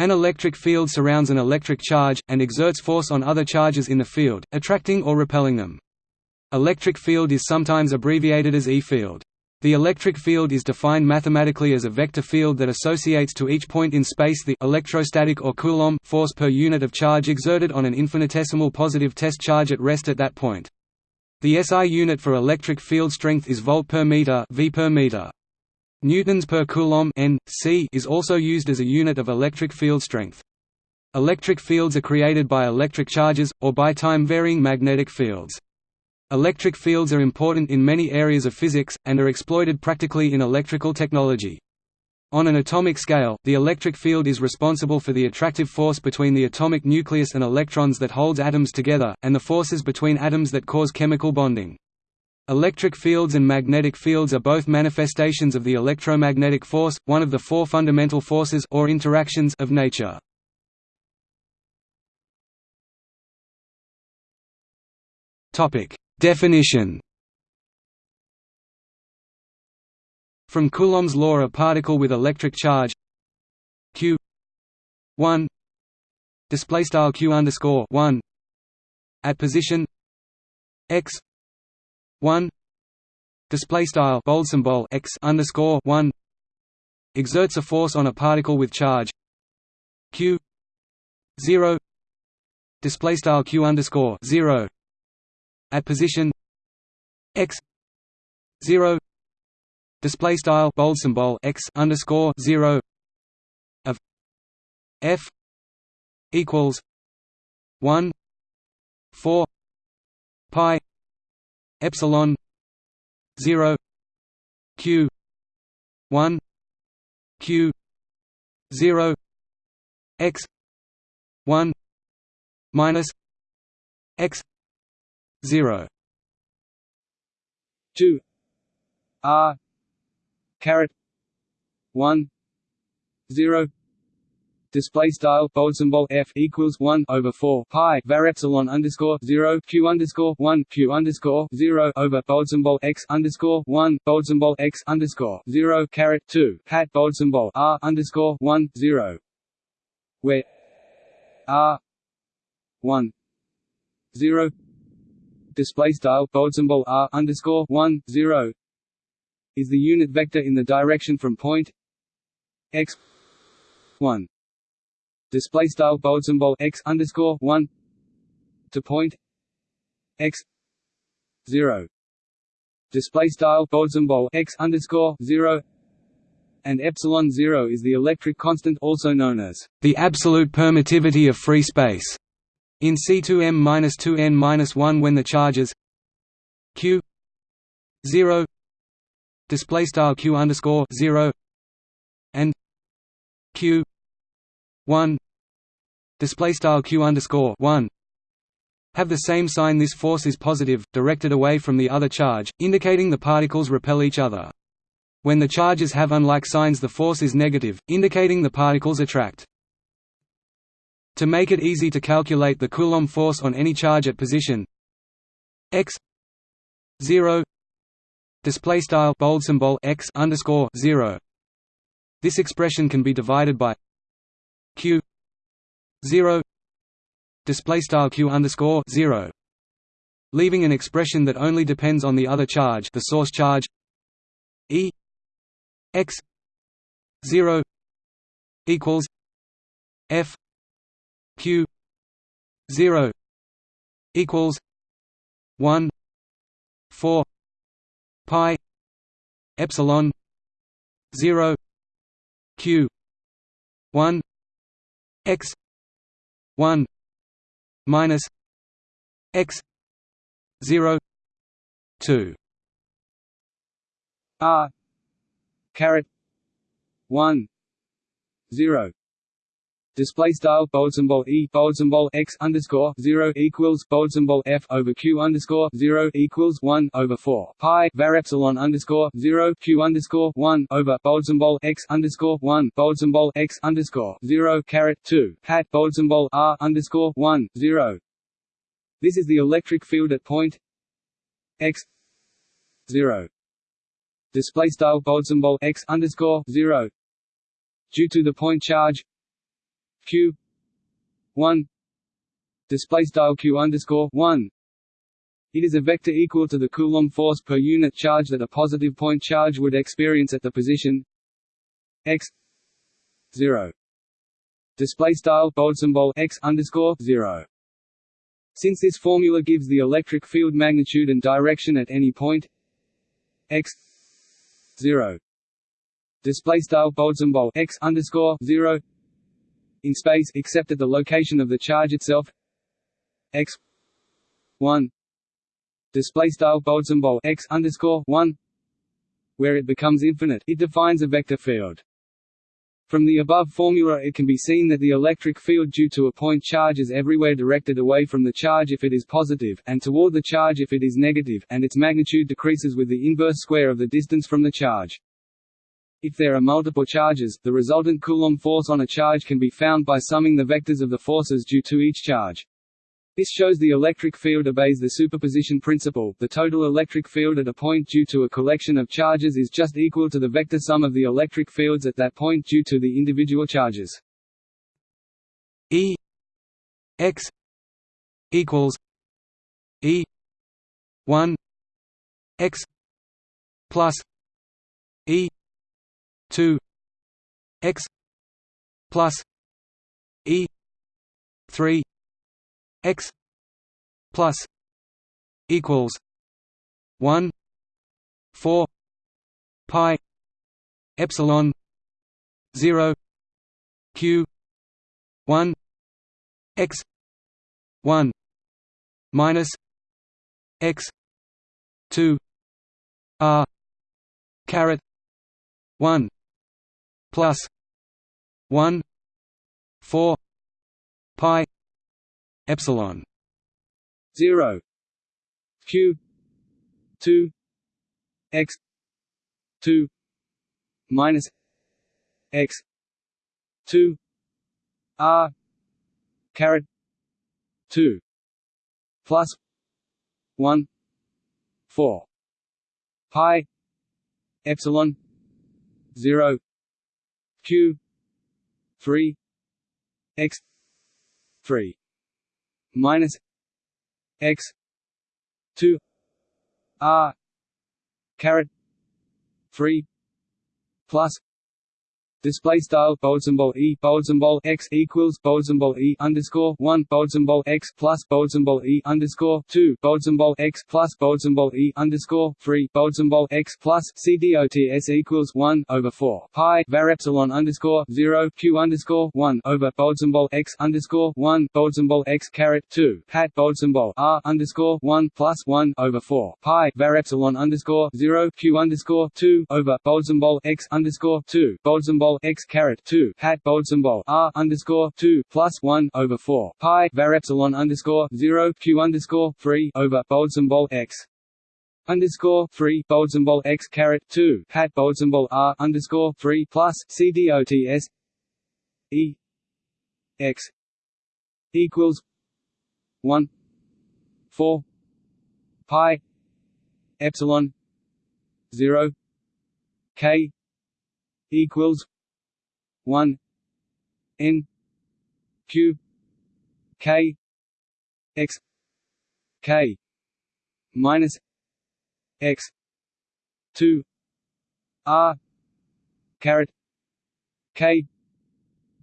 An electric field surrounds an electric charge, and exerts force on other charges in the field, attracting or repelling them. Electric field is sometimes abbreviated as E-field. The electric field is defined mathematically as a vector field that associates to each point in space the electrostatic or Coulomb force per unit of charge exerted on an infinitesimal positive test charge at rest at that point. The SI unit for electric field strength is volt per meter, v per meter. Newtons per coulomb N, C is also used as a unit of electric field strength. Electric fields are created by electric charges, or by time-varying magnetic fields. Electric fields are important in many areas of physics, and are exploited practically in electrical technology. On an atomic scale, the electric field is responsible for the attractive force between the atomic nucleus and electrons that holds atoms together, and the forces between atoms that cause chemical bonding. Electric fields and magnetic fields are both manifestations of the electromagnetic force, one of the four fundamental forces or interactions of nature. Topic: Definition. From Coulomb's law a particle with electric charge q 1 display style q underscore 1 at position x 1 display style bold symbol x underscore 1 exerts a force on a particle with charge q 0 display style q underscore 0 at position x 0 display style bold symbol x underscore 0 of f equals 1 4 pi epsilon 0 q 1 q 0 x 1 minus x 0 2 r caret 1 0 display style bold symbol f equals 1 over 4 pi var epsilon underscore 0 q underscore 1 q underscore 0 over bold symbol x underscore 1 bold symbol x underscore 0 caret 2 hat bold symbol r underscore 1 0 where r 1 0 display style bold symbol r underscore 1 0 is the unit vector in the direction from point x 1 display style bold symbol x underscore one to point x zero. Display style bold symbol x underscore zero and epsilon zero is the electric constant also known as the absolute permittivity of free space. In C2m-2n-1 when the charges q 0 display style q underscore 0 and q 1 display style q underscore 1 have the same sign this force is positive, directed away from the other charge, indicating the particles repel each other. When the charges have unlike signs the force is negative, indicating the particles attract. To make it easy to calculate the Coulomb force on any charge at position x 0 display style bold symbol x underscore 0 this expression can be divided by q 0 display style q underscore 0 leaving an expression that only depends on the other charge the source charge e x 0 equals f q 0 equals 1 4 pi epsilon 0 q 1 x 1 minus x 0 2 r caret 1 0 display style bold symbol e bold symbol x underscore zero equals bold symbol f over q underscore zero equals one over four pi var epsilon underscore zero q underscore one over bold symbol x underscore one bold symbol x underscore zero caret two hat bold symbol r underscore one zero. This is the electric field at point x zero. Display style bold symbol x underscore zero. Due to the point charge q 1 display style q underscore 1 it is a vector equal to the Coulomb force per unit charge that a positive point charge would experience at the position x 0 display style bold symbol x underscore 0 since this formula gives the electric field magnitude and direction at any point x 0 display style bold symbol x underscore 0 in space except at the location of the charge itself. X 1 display style bold symbol x underscore 1 where it becomes infinite. It defines a vector field. From the above formula it can be seen that the electric field due to a point charge is everywhere directed away from the charge if it is positive, and toward the charge if it is negative, and its magnitude decreases with the inverse square of the distance from the charge. If there are multiple charges, the resultant Coulomb force on a charge can be found by summing the vectors of the forces due to each charge. This shows the electric field obeys the superposition principle the total electric field at a point due to a collection of charges is just equal to the vector sum of the electric fields at that point due to the individual charges. E x equals E 1 x plus E 2 x plus E 3 x plus equals 1 4 pi epsilon 0 q 1 x 1 minus x 2 r caret 1 plus 1 4 pi epsilon 0 q 2 x 2 minus x 2 r caret 2 plus 1 4 pi epsilon 0 q 3 x 3 minus x 2 r caret 3 plus Display style bold symbol e bold symbol x equals bold symbol e underscore one bold symbol x plus bold symbol e underscore two bold symbol x plus bold symbol e underscore three bold symbol x plus c dots equals one over four pi var epsilon underscore zero q underscore one over bold symbol x underscore one bold symbol x caret two hat bold symbol r underscore one plus one over four pi var epsilon underscore zero q underscore two over bold symbol x underscore two bold symbol symbol x caret two hat bold symbol r underscore two plus one over four pi var epsilon underscore zero q underscore three over bold symbol x. Underscore three bold symbol x caret two hat bold symbol r underscore three plus c dots e. X. Equals one four pi epsilon zero k. Equals 1 n q k x k minus x 2 r caret k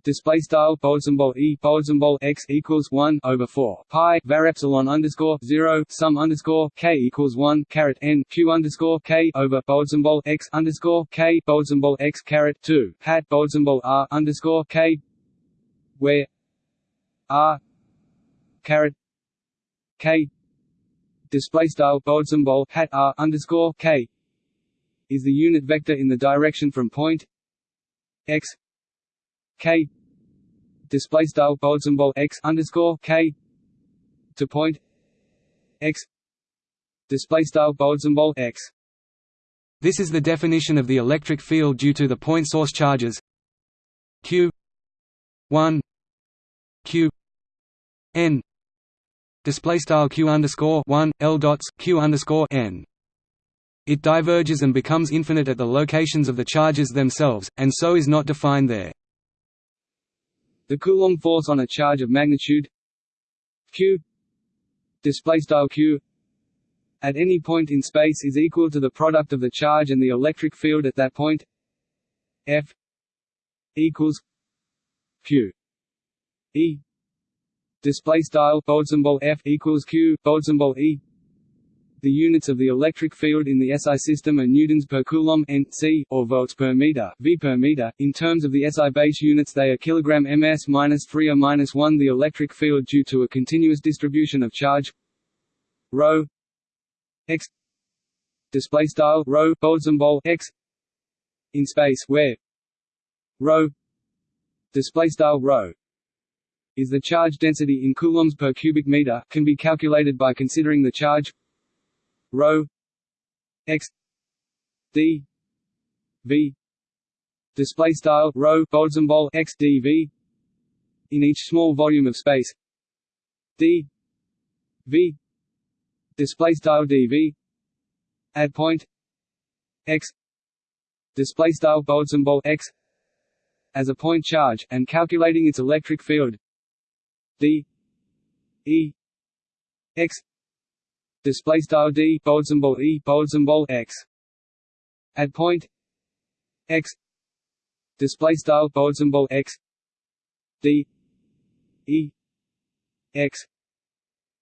display style bold symbol e bold symbol x equals one over four. Pi var epsilon underscore zero sum underscore k equals one caret n q underscore k over bold symbol x underscore k bold symbol x caret two. Hat bold symbol r underscore k where r caret k. Display style bold symbol hat r underscore k is the unit vector in the direction from point x k display style bold symbol x underscore k to point x display style bold symbol x. This is the definition of the electric field due to the point source charges q 1 q n display style q underscore 1 l dots q underscore n. It diverges and becomes infinite at the locations of the charges themselves, and so is not defined there. The Coulomb force on a charge of magnitude q display style q at any point in space is equal to the product of the charge and the electric field at that point. F equals q. E display style F equals q e the units of the electric field in the SI system are newtons per coulomb n c or volts per meter v per meter. In terms of the SI base units, they are kilogram ms minus 3 or minus 1. The electric field due to a continuous distribution of charge rho x display style rho x in space where rho display style rho is the charge density in coulombs per cubic meter can be calculated by considering the charge rho x. D. V. Display style. Rho symbol x d v. In each small volume of space. D. V. Display style. Dv at point. X. Display style. Symbol x. As a point charge and calculating its electric field. D. E. X display style d bold symbol e bold symbol x. At point x. Display style bold symbol x. D. E. X.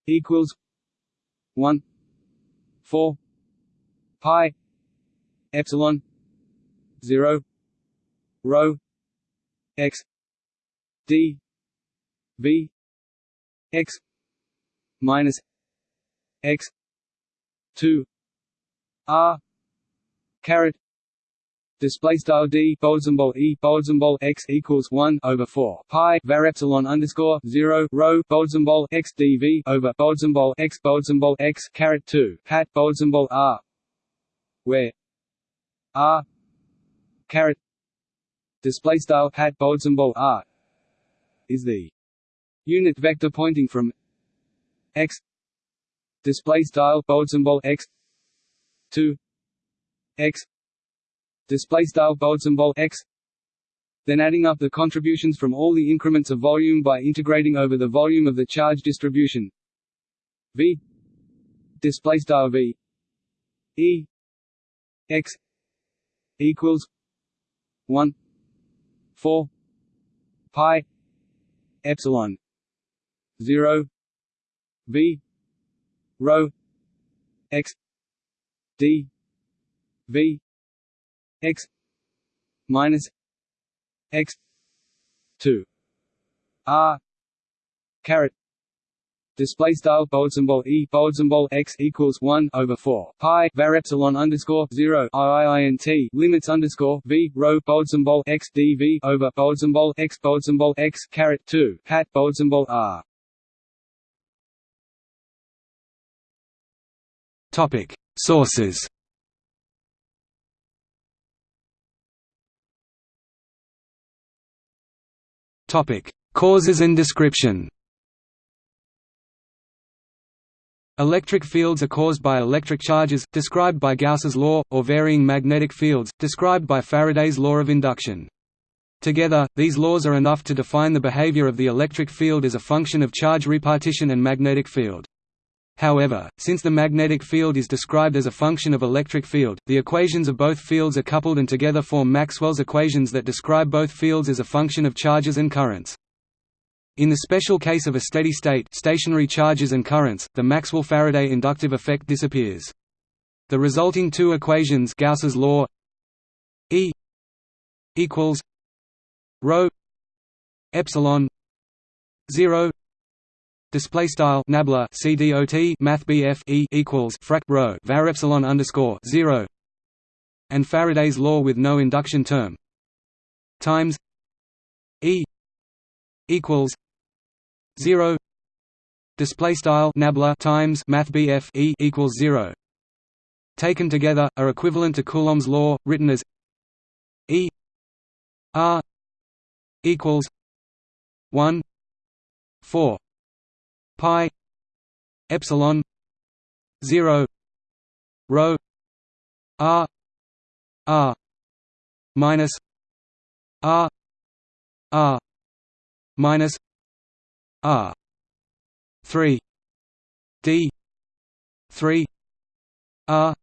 Equals 1 4 pi epsilon 0 rho x. D. V. X. Minus x 2 r. Caret. Display style d bold symbol e bold symbol x equals 1 over 4 pi var epsilon underscore 0 rho bold symbol x dv over bold symbol x bold symbol x caret 2 hat bold symbol r. Where? R. Caret. Display style hat bold symbol r. Is the unit vector pointing from x display style bold symbol x. To x. Display style bold symbol x. Then adding up the contributions from all the increments of volume by integrating over the volume of the charge distribution. V. Display style v. E. X. Equals 1 4 pi. Epsilon. 0 v rho x. D. V. X. Minus x. 2 r. Caret. Display style bold symbol e. Bold symbol x equals one over four. Pi. Var epsilon underscore zero. Iint limits underscore v. Rho bold symbol x dv over bold symbol x. Bold symbol x. Caret two. Hat. Bold symbol r. Topic Sources. Topic Causes and description. Electric fields are caused by electric charges, described by Gauss's law, or varying magnetic fields, described by Faraday's law of induction. Together, these laws are enough to define the behavior of the electric field as a function of charge repartition and magnetic field. However, since the magnetic field is described as a function of electric field, the equations of both fields are coupled and together form Maxwell's equations that describe both fields as a function of charges and currents. In the special case of a steady state stationary charges and currents, the Maxwell-Faraday inductive effect disappears. The resulting two equations Gauss's law E equals rho epsilon 0 display style nabla cdot math bf e equals frac rho var epsilon underscore 0 and Faraday's law with no induction term. Times E equals 0 display style nabla times math bf e equals 0 taken together are equivalent to coulomb's law written as e r equals 1 4 pi epsilon 0 rho r r minus r r minus r 3 d 3 r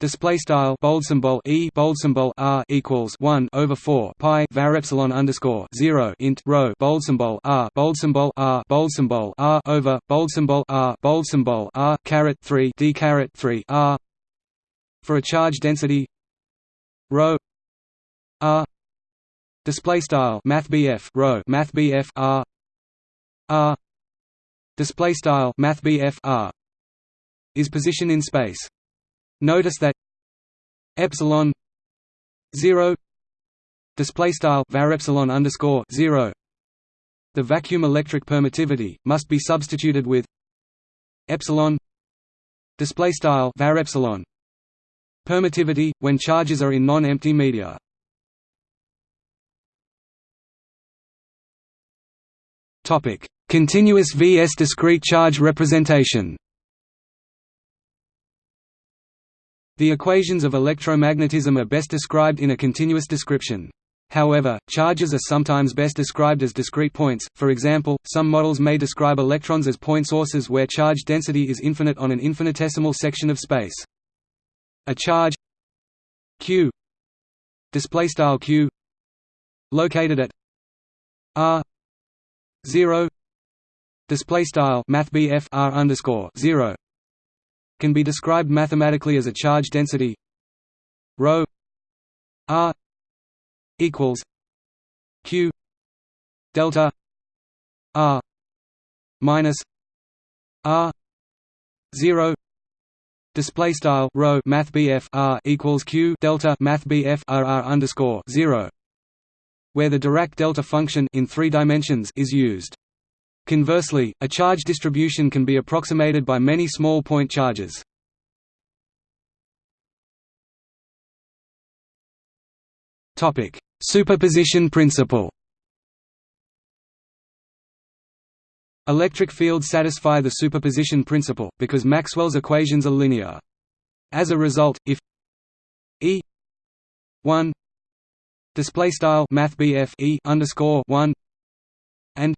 Display style bold symbol e bold symbol r equals one over four pi var epsilon underscore zero int rho bold symbol r bold symbol r bold symbol r over bold symbol r bold symbol r caret three d caret three r. For a charge density rho r. Display style math bf rho math bf r. R. Display style math bf r. Is position in space Notice that epsilon zero display style var epsilon underscore zero. The vacuum electric permittivity must be substituted with epsilon display style var epsilon permittivity when charges are in non-empty media. Topic: Continuous vs discrete charge representation. The equations of electromagnetism are best described in a continuous description. However, charges are sometimes best described as discrete points, for example, some models may describe electrons as point sources where charge density is infinite on an infinitesimal section of space. A charge q q located at r 0 display style math r 0 can be described mathematically as a charge density rho r equals q delta r minus r 0 display style rho math r equals q delta math r r underscore 0 where the Dirac delta function in three dimensions is used Conversely, a charge distribution can be approximated by many small point charges. Topic: Superposition principle. Electric fields satisfy the superposition principle because Maxwell's equations are linear. As a result, if E 1 display style math E underscore 1 and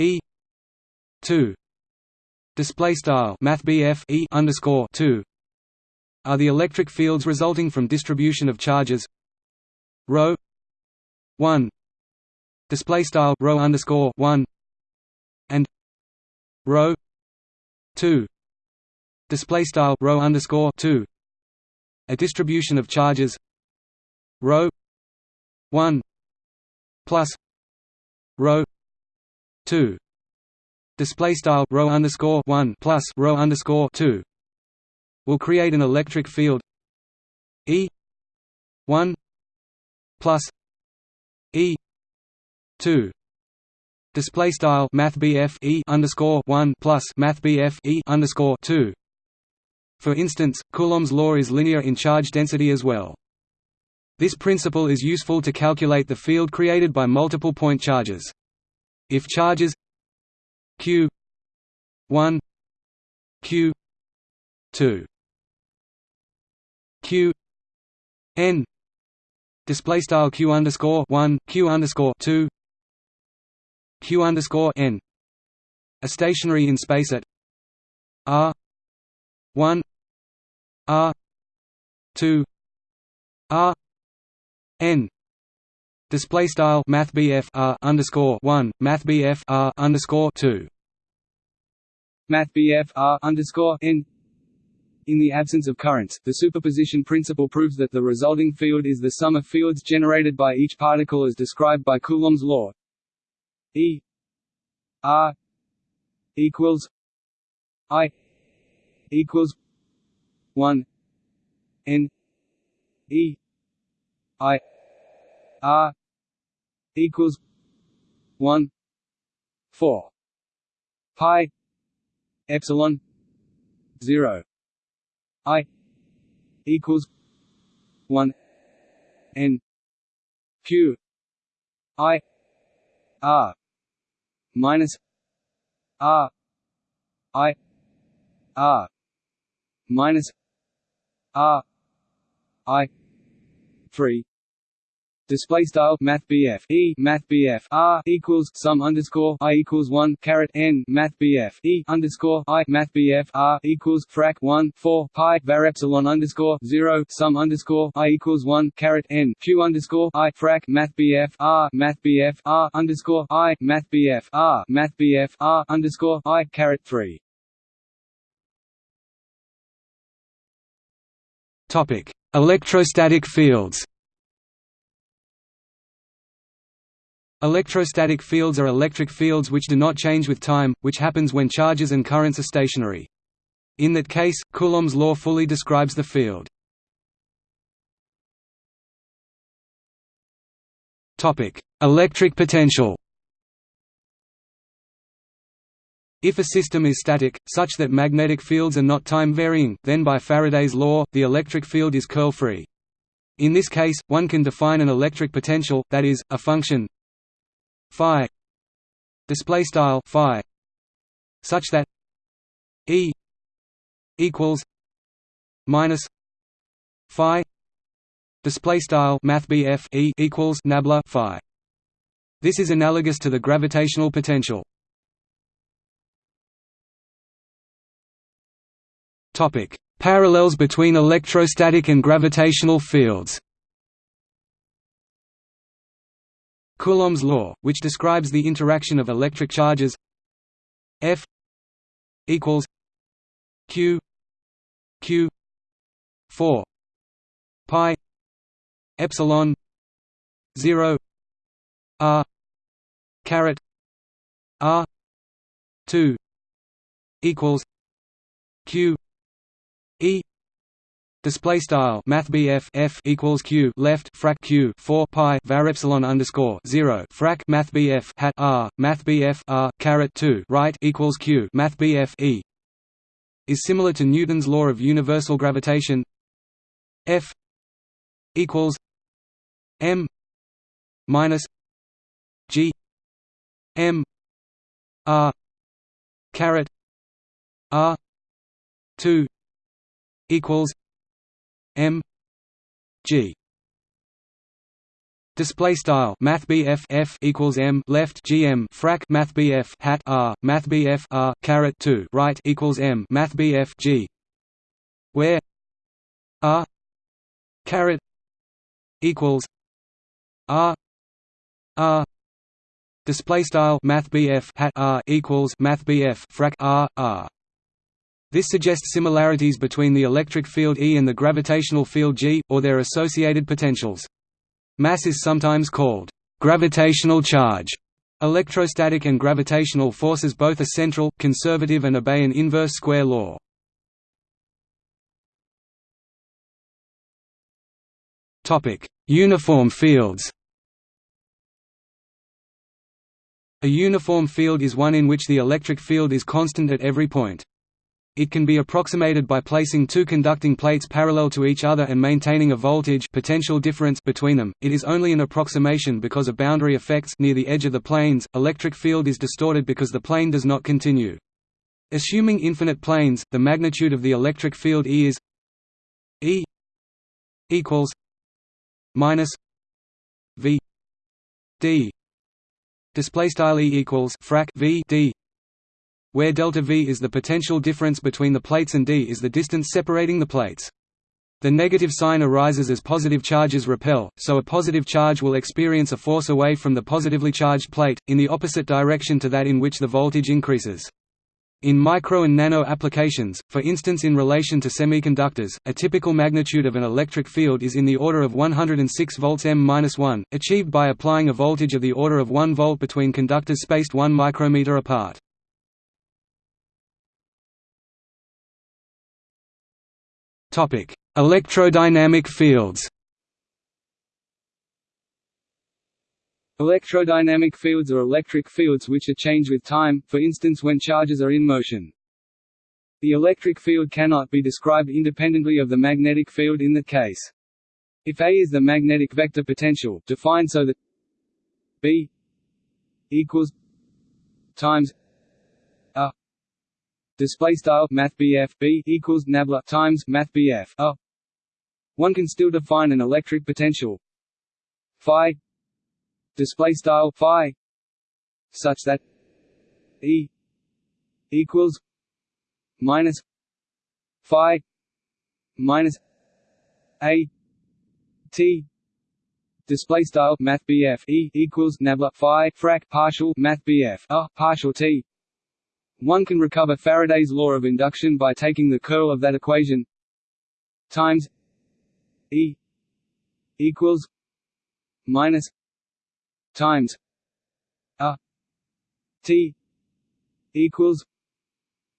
E two display style Math E underscore two are the electric fields resulting from distribution of charges. Rho one display style rho underscore one and rho two display style rho underscore two a distribution of charges. Rho one plus rho two display style rho underscore one plus rho underscore two will create an electric field E one plus E two display style math E underscore one plus math E underscore two for instance, Coulomb's law is linear in charge density as well. This principle is useful to calculate the field created by multiple point charges. If charges q 1 q 2 q n display style q underscore 1 q underscore 2 q underscore n a stationary in space at r 1 r 2 r n Display style Math R underscore one Math R underscore two. Math R underscore N. In the absence of currents, the superposition principle proves that the resulting field is the sum of fields generated by each particle as described by Coulomb's law. E. R. equals I equals one N E I R equals one four pi epsilon zero. I equals one N Q. I R minus R. I R minus R. I three display style math BF E math BF R equals sum underscore I equals one caret N math BF E underscore I math BF R equals frac one four pi var epsilon underscore zero sum underscore I equals one caret N Q underscore I frac math BF R math BF R underscore I math BF R math BF R underscore I caret three Topic: Electrostatic fields. Electrostatic fields are electric fields which do not change with time, which happens when charges and currents are stationary. In that case, Coulomb's law fully describes the field. Electric potential If a system is static, such that magnetic fields are not time-varying, then by Faraday's law, the electric field is curl-free. In this case, one can define an electric potential, that is, a function phi. Display style phi. Such that E equals minus phi. Display style math E equals nabla phi. This is analogous to the gravitational potential. Topic. Parallels between electrostatic and gravitational fields Coulomb's law, which describes the interaction of electric charges F equals Q Q 4 pi epsilon 0 R caret R 2 equals Q Display style Math F equals Q left frac Q four pi var epsilon underscore zero frac Math hat R Math R caret two right equals Q Math E. Is similar to Newton's law of universal gravitation. F equals M minus G M R caret R two equals M G. Display style Math F equals M left GM frac Math hat R Math R caret two right equals M Math G. Where R caret equals R R. Display style Math hat R equals Math frac R R this suggests similarities between the electric field E and the gravitational field G, or their associated potentials. Mass is sometimes called gravitational charge. Electrostatic and gravitational forces both are central, conservative and obey an inverse square law. Uniform fields A uniform field is one in which the electric field is constant at every point. It can be approximated by placing two conducting plates parallel to each other and maintaining a voltage potential difference between them. It is only an approximation because of boundary effects near the edge of the planes. Electric field is distorted because the plane does not continue. Assuming infinite planes, the magnitude of the electric field E is E equals minus V D display style E equals frac V D where delta V is the potential difference between the plates and d is the distance separating the plates. The negative sign arises as positive charges repel, so a positive charge will experience a force away from the positively charged plate, in the opposite direction to that in which the voltage increases. In micro and nano applications, for instance in relation to semiconductors, a typical magnitude of an electric field is in the order of 106 volts m-1, achieved by applying a voltage of the order of 1 volt between conductors spaced 1 micrometer apart. Topic: Electrodynamic fields. Electrodynamic fields are electric fields which are changed with time, for instance when charges are in motion. The electric field cannot be described independently of the magnetic field in that case. If A is the magnetic vector potential, defined so that B equals times display style math B equals nabla times math a. One can still define an electric potential. Phi. Display style phi. Such that E equals minus phi minus A T. Display style math BF E equals nabla phi frac partial math BF a partial T one can recover Faraday's law of induction by taking the curl of that equation times E equals minus times a T equals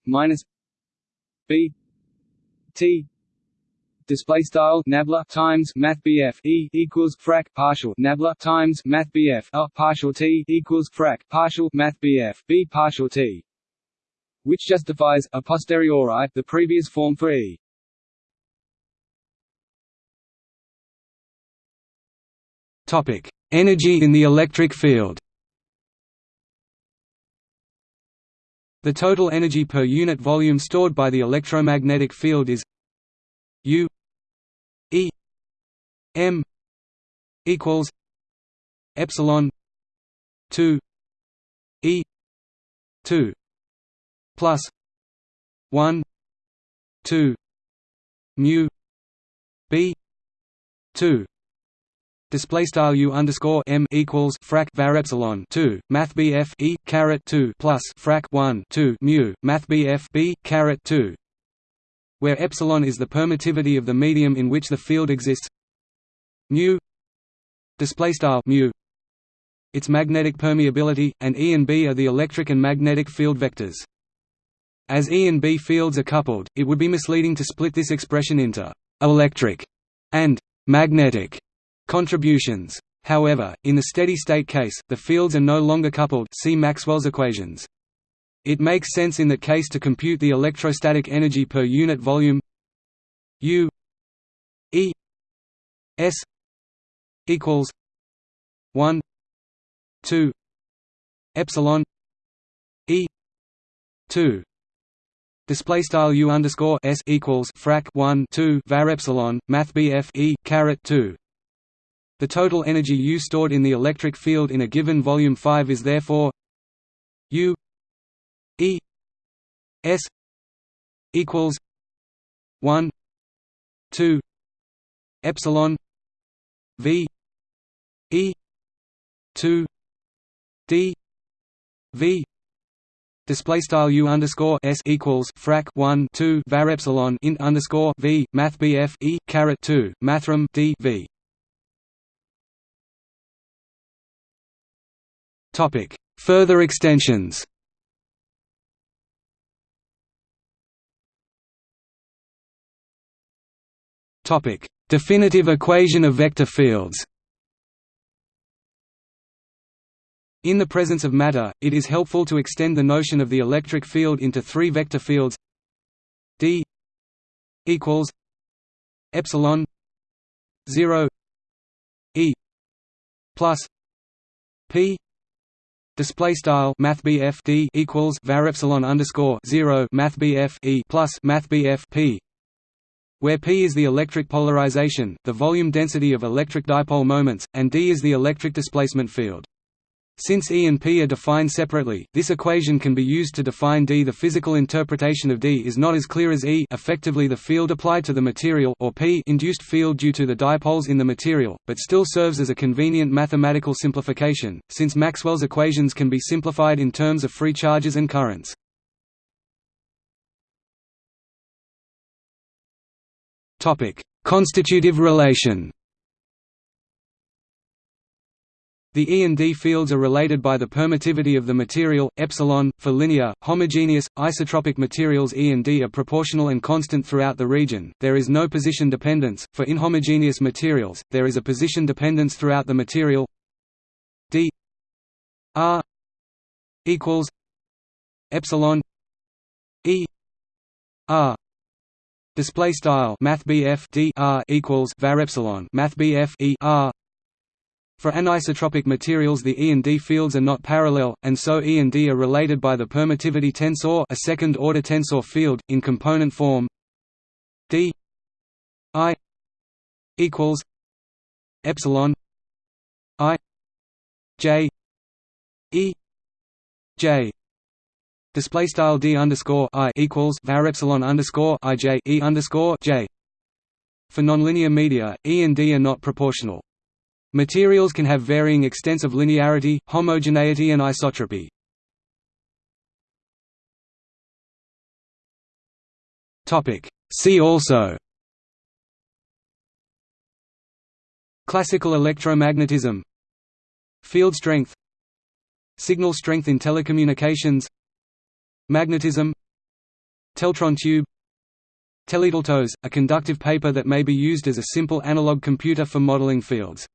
minus B T. Display style nabla times math BF E equals frac partial nabla times math BF a partial T equals frac partial math BF B partial T which justifies a posteriori the previous form for E. Topic energy in the electric field. The total energy per unit volume stored by the electromagnetic field is U E M equals epsilon 2 E 2 plus 1 2 mu B 2 display style u underscore m equals frac var epsilon 2 math bf e caret 2 plus frac 1 2 mu math bf b caret 2 where epsilon is the permittivity of the medium in which the field exists. Mu display style mu its magnetic permeability and e and b are the electric and magnetic field vectors as e and b fields are coupled it would be misleading to split this expression into electric and magnetic Contributions. However, in the steady-state case, the fields are no longer coupled see Maxwell's equations. It makes sense in that case to compute the electrostatic energy per unit volume U E S equals 1 2 epsilon E 2 Display style u underscore s equals frac 1 2 var epsilon math bf e caret 2 the total energy U stored in the electric field in a given volume 5 is therefore U E S equals 1 2 epsilon V E 2 D V Display style u underscore s equals frac 1 2 var epsilon int underscore v math bf e caret 2 mathrm d v Topic: Further extensions. Topic: Definitive equation of vector fields. In the presence of matter, it is helpful to extend the notion of the electric field into three vector fields d equals epsilon 0 e plus p Display style Math D equals var epsilon underscore zero Math E plus Math P where P is the electric polarization, the volume density of electric dipole moments, and D is the electric displacement field. Since E and P are defined separately, this equation can be used to define D. The physical interpretation of D is not as clear as E effectively the field applied to the material or P induced field due to the dipoles in the material, but still serves as a convenient mathematical simplification, since Maxwell's equations can be simplified in terms of free charges and currents. Constitutive relation The E and D fields are related by the permittivity of the material, epsilon. For linear, homogeneous, isotropic materials E and D are proportional and constant throughout the region. There is no position dependence. For inhomogeneous materials, there is a position dependence throughout the material. D R equals epsilon E R display style math D R equals var epsilon math E R for anisotropic materials the E and D fields are not parallel, and so E and D are related by the permittivity tensor a second-order tensor field, in component form. D I equals epsilon I J E J. Display style D underscore I equals var epsilon underscore I J E underscore J. For nonlinear media, E and D are not proportional. Materials can have varying extents of linearity, homogeneity and isotropy. See also. Classical electromagnetism. Field strength. Signal strength in telecommunications. Magnetism. Teltron tube. Teledeltos, a conductive paper that may be used as a simple analog computer for modeling fields